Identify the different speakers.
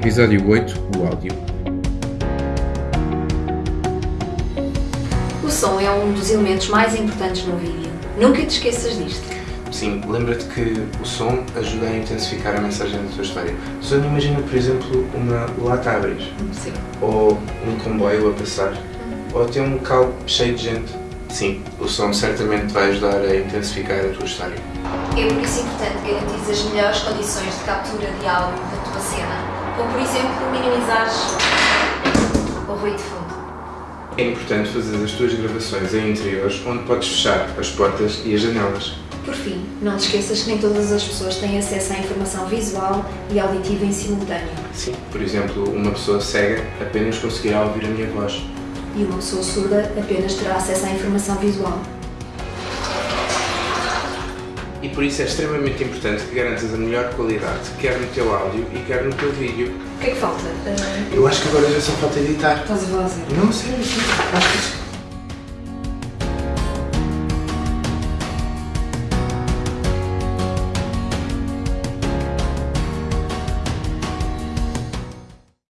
Speaker 1: Episódio 8 O áudio.
Speaker 2: O som é um dos elementos mais importantes no vídeo. Nunca te esqueças disto.
Speaker 3: Sim, lembra-te que o som ajuda a intensificar a mensagem da tua história. Só imagina, por exemplo, uma lata a abrir,
Speaker 2: Sim.
Speaker 3: ou um comboio a passar, ou até um carro cheio de gente. Sim, o som certamente vai ajudar a intensificar a tua história.
Speaker 2: É por isso importante garantir as melhores condições de captura de áudio da tua cena, como por exemplo minimizares o ruído de fundo.
Speaker 3: É importante fazer as tuas gravações em interiores onde podes fechar as portas e as janelas.
Speaker 2: Por fim, não te esqueças que nem todas as pessoas têm acesso à informação visual e auditiva em simultâneo.
Speaker 3: Sim, por exemplo, uma pessoa cega apenas conseguirá ouvir a minha voz.
Speaker 2: E uma pessoa surda apenas terá acesso à informação visual.
Speaker 3: E por isso é extremamente importante que garantas a melhor qualidade, quer no teu áudio e quer no teu vídeo.
Speaker 2: O que é que falta?
Speaker 3: Eu acho que agora já só falta editar.
Speaker 2: estás a fazer?
Speaker 3: Não, sério, sim. Acho que sim.